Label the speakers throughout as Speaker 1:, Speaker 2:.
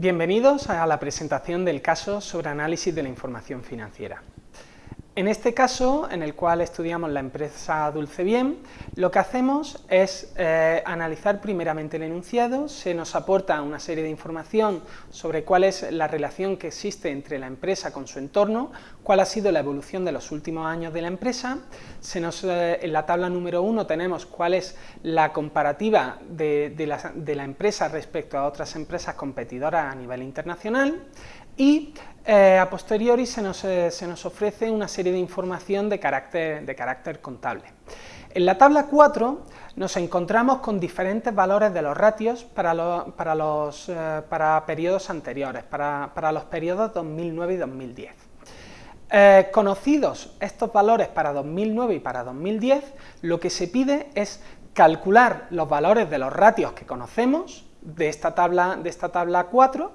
Speaker 1: Bienvenidos a la presentación del caso sobre análisis de la información financiera. En este caso, en el cual estudiamos la empresa Dulce Bien, lo que hacemos es eh, analizar primeramente el enunciado, se nos aporta una serie de información sobre cuál es la relación que existe entre la empresa con su entorno, cuál ha sido la evolución de los últimos años de la empresa, eh, en la tabla número 1 tenemos cuál es la comparativa de la empresa respecto a otras empresas competidoras a nivel internacional, y eh, a posteriori se nos, eh, se nos, ofrece una serie de información de carácter, de carácter contable. En la tabla 4 nos encontramos con diferentes valores de los ratios para, para, los, eh, para periodos anteriores, para, para, los periodos 2009 y 2010. conocidos estos valores para 2009 y para 2010, lo que se pide es calcular los valores de los ratios que conocemos de esta tabla, de esta tabla 4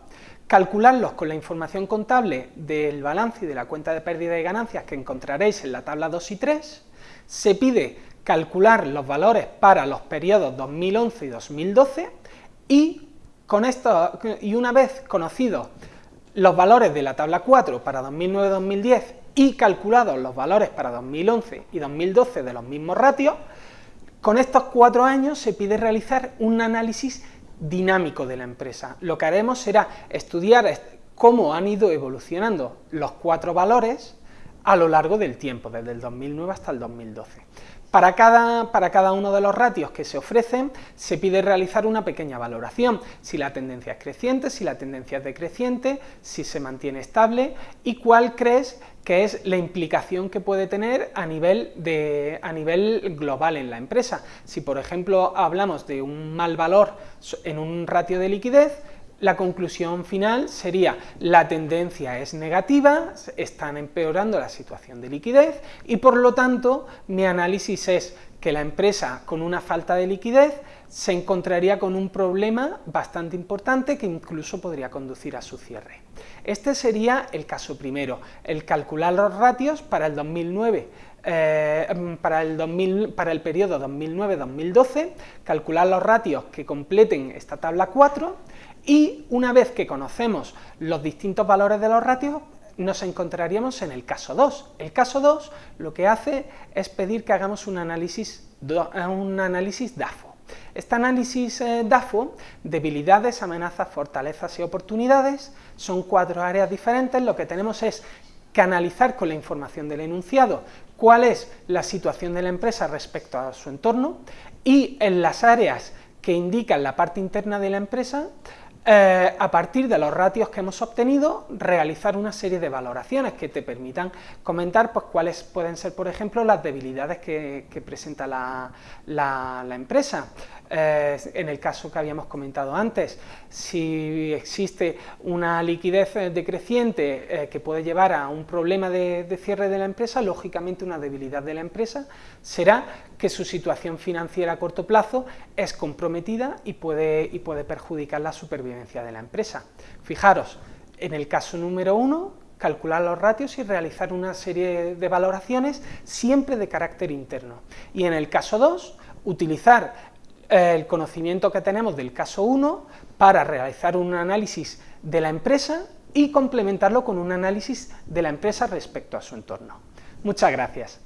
Speaker 1: calcularlos con la información contable del balance y de la cuenta de pérdida y ganancias que encontraréis en la tabla 2 y 3, se pide calcular los valores para los periodos 2011 y 2012 y, con esto, y una vez conocidos los valores de la tabla 4 para 2009-2010 y calculados los valores para 2011 y 2012 de los mismos ratios, con estos cuatro años se pide realizar un análisis dinámico de la empresa. Lo que haremos será estudiar cómo han ido evolucionando los cuatro valores a lo largo del tiempo, desde el 2009 hasta el 2012. Para cada, para cada, uno de los ratios que se ofrecen se pide realizar una pequeña valoración, si la tendencia es creciente, si la tendencia es decreciente, si se mantiene estable y cuál crees que es la implicación que puede tener a nivel, de, a nivel global en la empresa. Si por ejemplo hablamos de un mal valor en un ratio de liquidez, la conclusión final sería la tendencia es negativa, están empeorando la situación de liquidez y por lo tanto mi análisis es que la empresa con una falta de liquidez se encontraría con un problema bastante importante que incluso podría conducir a su cierre. Este sería el caso primero, el calcular los ratios para el 2009 eh, para, el 2000, para el periodo 2009-2012, calcular los ratios que completen esta tabla 4 y una vez que conocemos los distintos valores de los ratios, nos encontraríamos en el caso 2. El caso 2 lo que hace es pedir que hagamos un análisis, un análisis DAFO. Este análisis eh, DAFO, debilidades, amenazas, fortalezas y oportunidades, son cuatro áreas diferentes, lo que tenemos es que analizar con la información del enunciado cuál es la situación de la empresa respecto a su entorno y en las áreas que indican la parte interna de la empresa eh, a partir de los ratios que hemos obtenido, realizar una serie de valoraciones que te permitan comentar pues, cuáles pueden ser, por ejemplo, las debilidades que, presenta la, empresa. Eh, en el caso que habíamos comentado antes, si existe una liquidez eh, decreciente que puede llevar a un problema de, cierre de la empresa, lógicamente una debilidad de la empresa será que su situación financiera a corto plazo es comprometida y puede perjudicar la supervivencia de la empresa. Fijaros, en el caso número uno, calcular los ratios y realizar una serie de valoraciones siempre de carácter interno. Y en el caso 2, utilizar eh, el conocimiento que tenemos del caso 1 para realizar un análisis de la empresa y complementarlo con un análisis de la empresa respecto a su entorno. Muchas gracias.